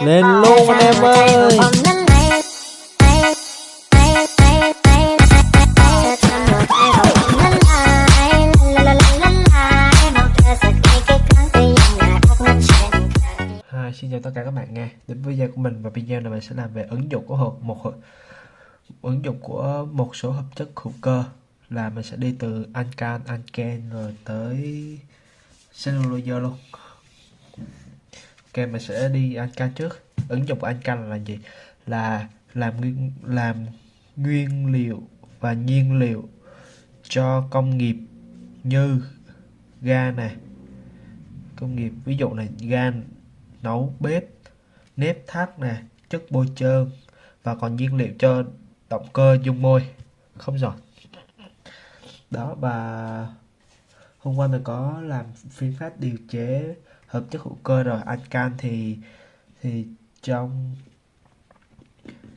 lên luôn anh em ơi. Xin chào tất cả các bạn nghe. đến với video của mình và video này mình sẽ làm về ứng dụng của hộp một ứng dụng của một số hợp chất hữu cơ. Là mình sẽ đi từ ancan anken rồi tới cellulose luôn ok mình sẽ đi ancan trước. Ứng dụng của ancan là gì? Là làm nguyên làm nguyên liệu và nhiên liệu cho công nghiệp như ga này. Công nghiệp, ví dụ này ga nấu bếp, nếp thắt nè chất bôi trơn và còn nhiên liệu cho động cơ dung môi. Không giỏi. Đó và hôm qua mình có làm phương pháp điều chế hợp chất hữu cơ rồi. Anh thì thì trong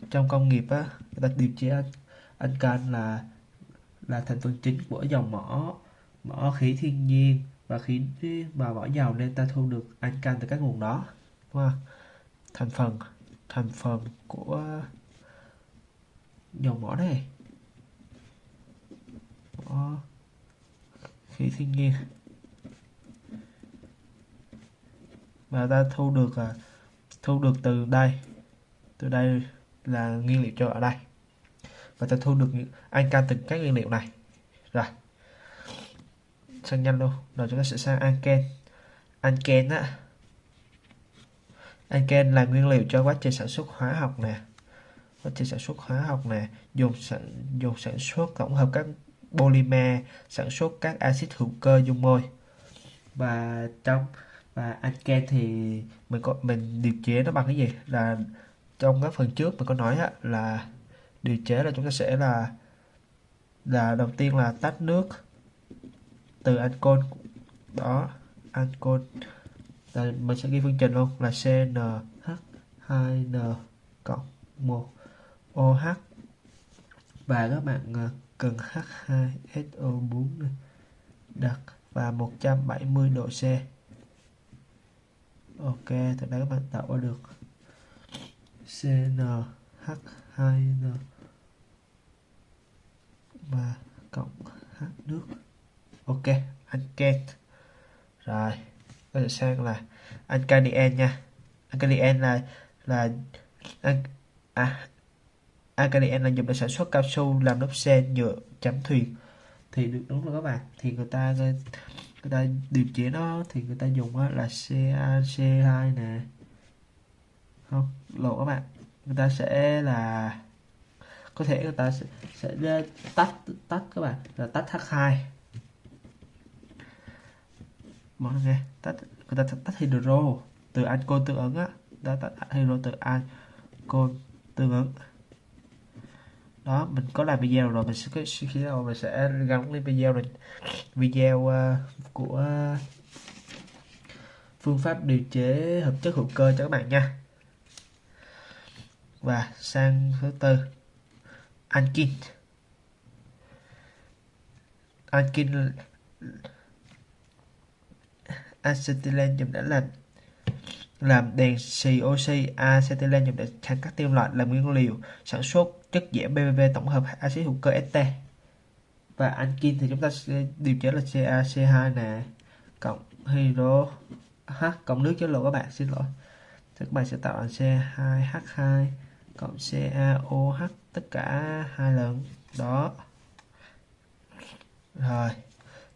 trong công nghiệp á người ta điều chế anh, là là thành phần chính của dòng mỏ mỏ khí thiên nhiên và khí và mỏ dầu nên ta thu được anh từ các nguồn đó. Đúng không? thành phần thành phần của dòng mỏ này. Mỏ khí thiên nhiên. Và ta thu được à, thu được từ đây. Từ đây là nguyên liệu cho ở đây. Và ta thu được những từ từng các nguyên liệu này. Rồi. Sang nhanh luôn. Rồi chúng ta sẽ sang anken anken á. Anken là nguyên liệu cho quá trình sản xuất hóa học nè. Quá trình sản xuất hóa học nè. Dùng sản dùng sản xuất tổng hợp các polymer sản xuất các axit hữu cơ dung môi. Và trong và anken thì mình có mình điều chế nó bằng cái gì? Là trong các phần trước mình có nói á, là điều chế là chúng ta sẽ là là đầu tiên là tách nước từ ancol đó ancol. Là mình sẽ ghi phương trình luôn là CnH2n cộng 1 OH và các bạn ờ, cần H2SO4 đặt và 170 độ C. Ok, từ đây các bạn tạo ra được CnH2n và cộng H nước. Ok, anken. Rồi, bây giờ sang là Alkadien nha. Alkadien là là à, Alkadien là dùng để sản xuất cao su làm lớp sen nhựa chấm thuyền. Thì được đúng rồi các bạn. Thì người ta người ta điều chế nó thì người ta dùng là CaC2 nè. Không lộ các bạn. Người ta sẽ là có thể người ta sẽ, sẽ tách tách các bạn là tách H2 mọi người tách người ta tách hydro từ ancol tương ứng á. Đã tách hydro từ ancol tương ứng đó mình có làm video rồi mình sẽ khi nào mình sẽ gắn lên video này video uh, của phương pháp điều chế hợp chất hữu cơ cho các bạn nha. Và sang thứ tư ankin ankin acetylen dùng đã làm làm đèn xì oxy acetylene dùng để kháng các kim loại làm nguyên liệu sản xuất chất giảm BBB tổng hợp axit hữu cơ ST. Và ankin thì chúng ta sẽ điều chế là CaC2 nè, cộng hydro H, cộng nước chứ lộ các bạn, xin lỗi. Thì các bạn sẽ tạo thành C2H2 cộng CaOH tất cả hai lần. Đó. Rồi.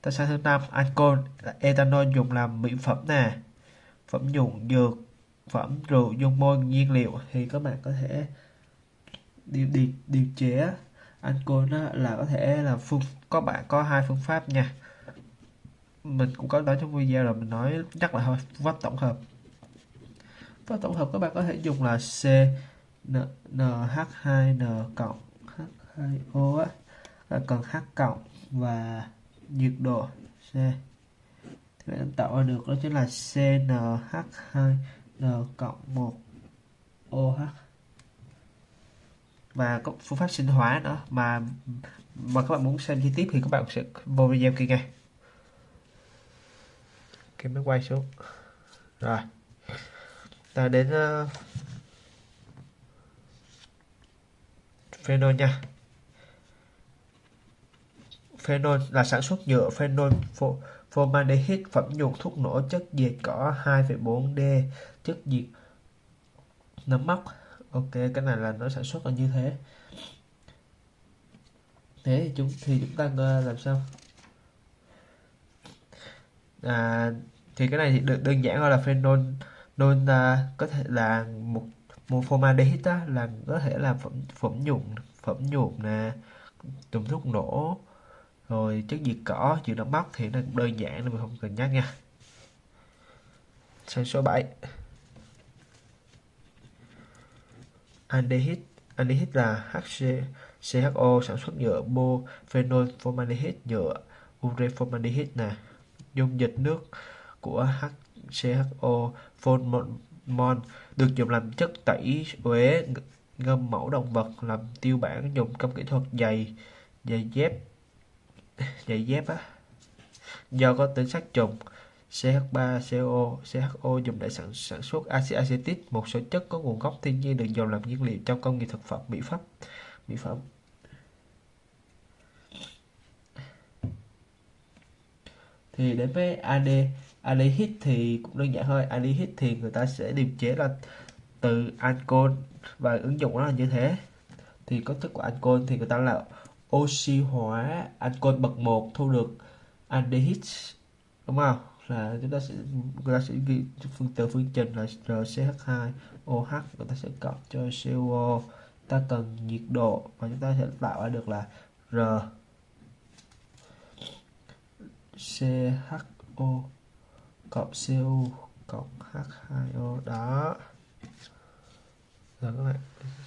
Ta sang thứ năm? Ancol ethanol dùng làm mỹ phẩm nè phẩm dụng dược phẩm rượu dung môi nhiên liệu thì các bạn có thể điều điều, điều chế. Ancol đó là có thể là phương có bạn có hai phương pháp nha. Mình cũng có nói trong video là mình nói chắc là thôi phương pháp tổng hợp. Phương pháp tổng hợp các bạn có thể dùng là C NH2N cộng H2O á cần H cộng và nhiệt độ C thì bạn tạo ra được đó chính là CnH2n cộng 1 OH và có phương pháp sinh hóa nữa mà mà các bạn muốn xem chi tiết thì các bạn sẽ vô video kia ngay. Cái máy quay xuống. Rồi. Ta đến uh, phenol nha. Phenol là sản xuất nhựa phenol formaldehyde phẩm nhuộm thuốc nổ chất diệt cỏ 2,4D chất diệt nấm mốc. Ok cái này là nó sản xuất là như thế. Thế thì chúng thì chúng ta ờ, làm sao? À, thì cái này thì được đơn giản gọi là phenol non à, có thể là một một formaldehyde là có thể là phẩm phẩm nhuộm phẩm nhuộm nè dùng thuốc nổ rồi, chất diệt cỏ chịu đóng móc thì nó đơn giản nên mình không cần nhắc nha. Sang số 7 aldehyde aldehyde là HC CHO sản xuất nhựa phenol formaldehyde nhựa ure formaldehyde nè. Dung dịch nước của HCHO phonmon được dùng làm chất tẩy uế ngâm mẫu động vật, làm tiêu bản, dùng trong kỹ thuật dày giày dép giày dép á do có tính sát trùng CH3CO, CHO dùng để sản, sản xuất axit acetic, một số chất có nguồn gốc thiên nhiên được dùng làm nhiên liệu trong công nghiệp thực phẩm, mỹ phẩm. Mỹ phẩm. Thì đến với AD, aldehyde thì cũng đơn giản thôi. Aldehyde thì người ta sẽ điều chế là từ ancol và ứng dụng nó là như thế. Thì cấu thức của ancol thì người ta là oxy hóa ancol bậc 1 thu được aldehyde đúng không? là chúng ta sẽ, người ta sẽ ghi phương, từ phương trình là RCH2OH người ta sẽ cộng cho CO ta cần nhiệt độ và chúng ta sẽ tạo ra được là R. CHO cộng co cộng H2O đó. Rồi các bạn,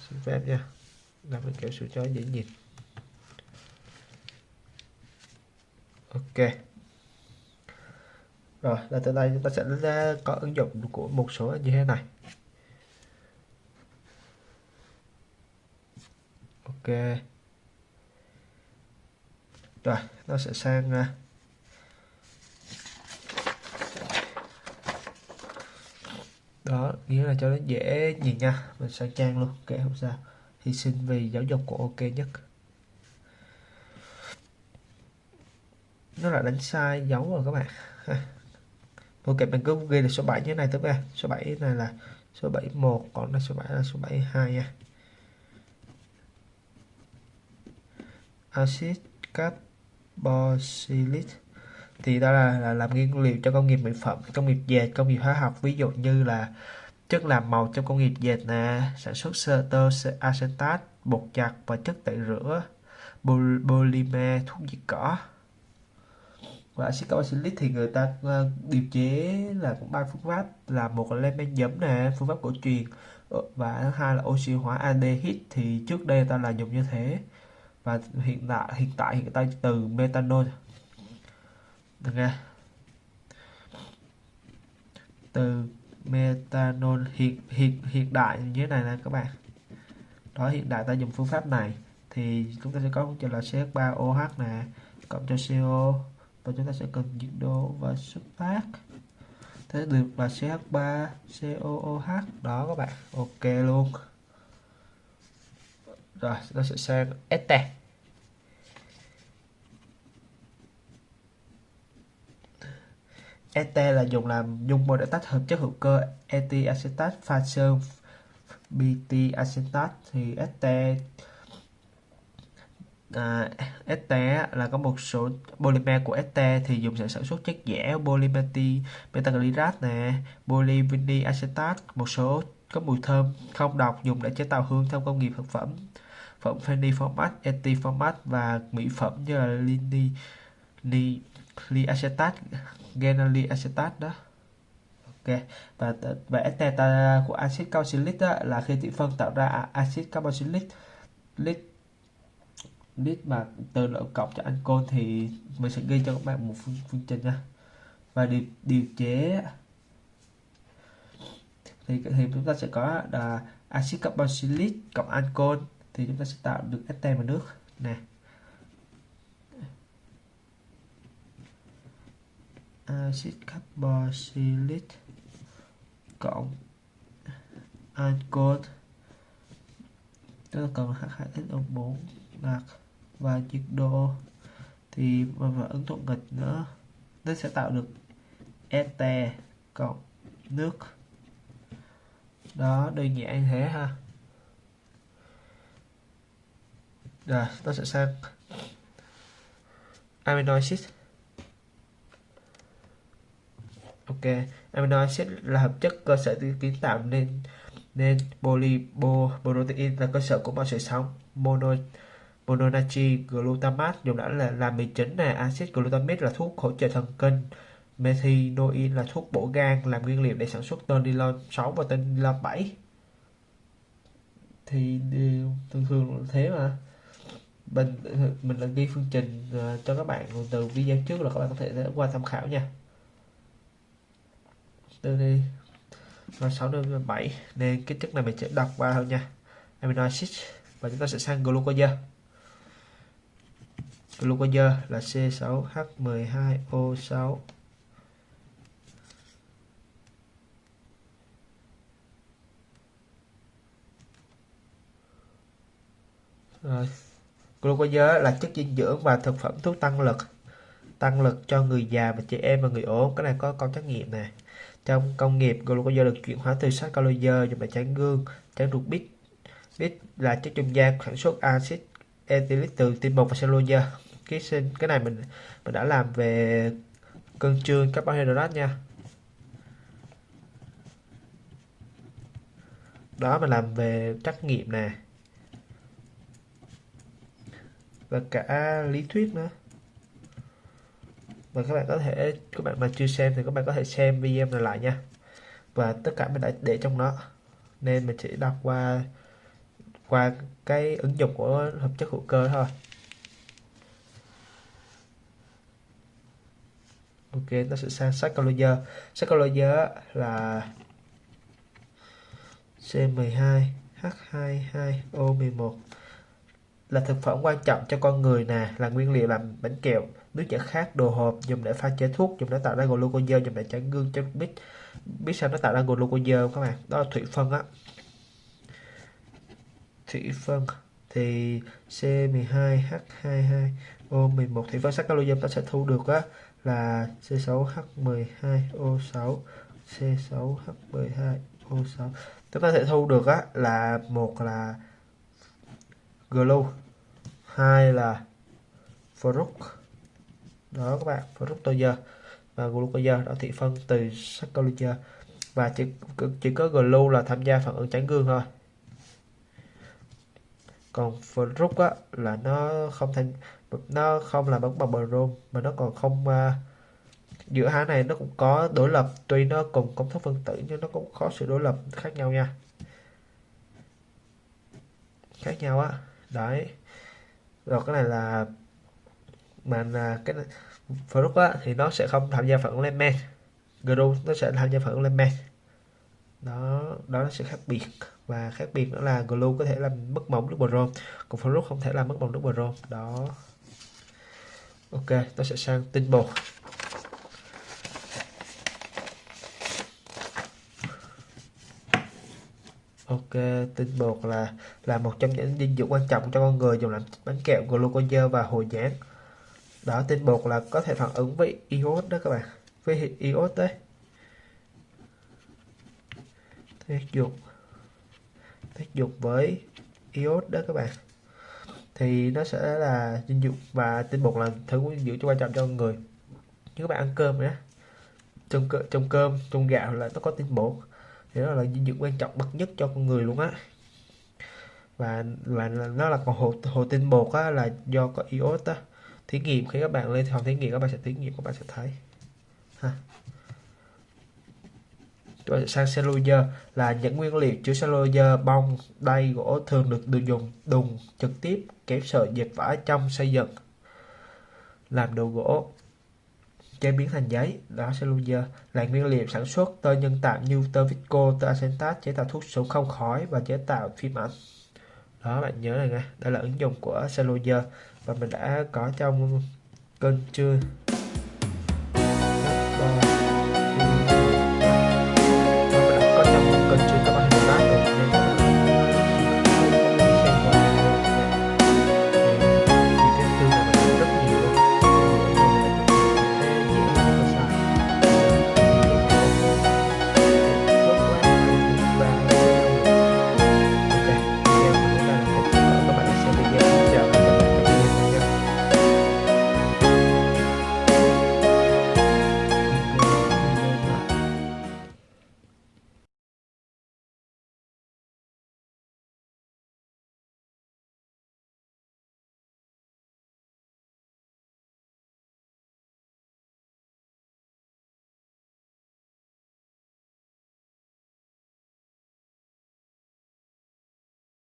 xin phép nha. Làm cái kiểu sự cho dễ nhìn ok. Rồi, là từ đây chúng ta sẽ ra có ứng dụng của một số như thế này. Ok. Rồi, nó sẽ sang à, đó, nghĩa là cho nó dễ nhìn nha. Mình sang trang luôn kệ không sao. Hy sinh vì giáo dục của ok nhất. Nó là đánh sai dấu rồi các bạn. Ok mình cứ ghi là số 7 như thế này tức là số 7 này là số 71 còn là số 7 là số 72 nha. Axit carboxylic thì đó là, là làm nguyên liệu cho công nghiệp mỹ phẩm công nghiệp dệt công nghiệp hóa học. Ví dụ như là chất làm màu trong công nghiệp dệt nè sản xuất sơ tơ acetat bột giặt và chất tẩy rửa polymer thuốc diệt cỏ và axit carboxylic thì người ta uh, điều chế là cũng ba phương pháp. Là một là lên men giấm nè phương pháp cổ truyền. Ờ, và hai là oxy hóa aldehyde thì trước đây ta là dùng như thế. Và hiện tại hiện tại hiện tại từ methanol. Được nghe? Từ methanol hiện hiện hiện đại như thế này nè các bạn. Đó hiện đại ta dùng phương pháp này. Thì chúng ta sẽ có cho là CH3OH nè cộng cho CO và chúng ta sẽ cần nhiệt độ và xuất phát thế được là CH3 COOH đó các bạn, ok luôn. Rồi nó sẽ sang este este là dùng làm dung môi để tách hợp chất hữu cơ eti acetat, pha sơn bt acetat. Thì este Ờ, à, este là có một số polymer của este thì dùng để sản xuất chất dẻo, polymeti metaglycerat nè polyvinyl acetate một số có mùi thơm không độc dùng để chế tạo hương trong công nghiệp thực phẩm phẩm phenny format eti format và mỹ phẩm như là lini li, li acetat genali acetat đó. Ok và và este của axit carboxylic đó là khi tỷ phân tạo ra axit carboxylic list mà từ lượng cộng cho ancol thì mình sẽ ghi cho các bạn một phương, phương trình nha. Và điều, điều chế thì, thì chúng ta sẽ có là axit carboxylic cộng ancol thì chúng ta sẽ tạo được este và nước. Nè. Axit carboxylic cộng ancol tức là cần H2SO4 nạc và nhiệt độ thì và, và ứng thuận nghịch nữa. Nó sẽ tạo được ete cộng nước. Đó đơn giản thế ha. Rồi nó sẽ sang amino acid ok amino acid là hợp chất cơ sở kiến tạo nên nên polyprotein là cơ sở của mọi sự sống mono Mononachi glutamate dùng đã là làm mì chính này. Axit glutamic là thuốc hỗ trợ thần kinh. Methinoin là thuốc bổ gan, làm nguyên liệu để sản xuất tên nylon 6 và tên nylon 7 thì ừ, thường thường là thế mà. Mình mình là ghi phương trình ờ, cho các bạn từ video trước là các bạn có thể qua tham khảo nha. Từ đi rồi 6 đến 7 nên cái chất này mình sẽ đọc qua thôi nha. Amino acid và chúng ta sẽ sang glucose glucose là C6H12O6 rồi glucose là chất dinh dưỡng và thực phẩm thuốc tăng lực tăng lực cho người già và trẻ em và người ốm. Cái này có câu trắc nghiệm này trong công nghiệp glucose được chuyển hóa từ sắt calorie dùng để tráng gương tráng ruột bít. Bít là chất trung gian sản xuất axit ethylic từ tinh bột và cellulose cái sinh cái này mình mình đã làm về cân trương carbohydrate nha. Đó, mình làm về trắc nghiệm nè. Và cả lý thuyết nữa. Và các bạn có thể, các bạn mà chưa xem thì các bạn có thể xem video này lại nha. Và tất cả mình đã để trong đó. Nên mình chỉ đọc qua qua cái ứng dụng của hợp chất hữu cơ thôi. Ok, ta sẽ sang Psychologer. Psychologer là C12H22O11 là thực phẩm quan trọng cho con người nè, là nguyên liệu làm bánh kẹo. Nước giải khát đồ hộp, dùng để pha chế thuốc, dùng để tạo ra glucose, dùng để tráng gương cho biết biết sao nó tạo ra glucose các bạn? Đó là thủy phân á. Thủy phân. Thì C12H22O11 thủy phân saccharose ta sẽ thu được á là C6H12O6 C6H12O6 chúng ta sẽ thu được á, là một là glue hai là fruct đó các bạn fructose và glucose đó, thị phân từ saccharose và chỉ chỉ có glue là tham gia phản ứng tráng gương thôi. Còn fruct á, là nó không thành nó không là bóng bằng brom mà nó còn không uh, giữa hai này nó cũng có đối lập. Tuy nó cùng công thức phân tử nhưng nó cũng có sự đối lập khác nhau nha. Khác nhau á. Đấy. Rồi cái này là mà là cái fruit á thì nó sẽ không tham gia phản ứng lên men. Gru nó sẽ tham gia phản ứng lên men. Đó đó nó sẽ khác biệt. Và khác biệt nữa là glue có thể làm mất mỏng nước brom còn fruit không thể làm mất mỏng nước brom đó ok ta sẽ sang tinh bột. Ok, tinh bột là là một trong những dinh dưỡng quan trọng cho con người dùng làm bánh kẹo glucose và hồi dán. đó, tinh bột là có thể phản ứng với iốt đó các bạn. Với iốt đấy. Tác dụng. Tác dụng với iốt đó các bạn thì nó sẽ là dinh dưỡng và tinh bột là thứ dinh dưỡng quan trọng cho người. Như các bạn ăn cơm nhé. Trong trong cơm, trong gạo là nó có tinh bột. Thì đó là dinh dưỡng quan trọng, bậc nhất cho con người luôn á. Và và nó là còn hồ hồ tinh bột á, là do có iốt á. Thí nghiệm, khi các bạn lên phòng thí nghiệm, các bạn sẽ thí nghiệm, các bạn sẽ thấy. Ha. Ờ, sang cellulose là những nguyên liệu chứa cellulose bông đay gỗ thường được được dùng, đùng, trực tiếp kéo sợi dệt vải trong xây dựng, làm đồ gỗ, chế biến thành giấy. Đó cellulose là nguyên liệu sản xuất tơ nhân tạo như tơ visco tơ acetate chế tạo thuốc súng không khói và chế tạo phim ảnh. Đó, bạn nhớ này nha, đây là ứng dụng của cellulose và mình đã có trong kênh chưa?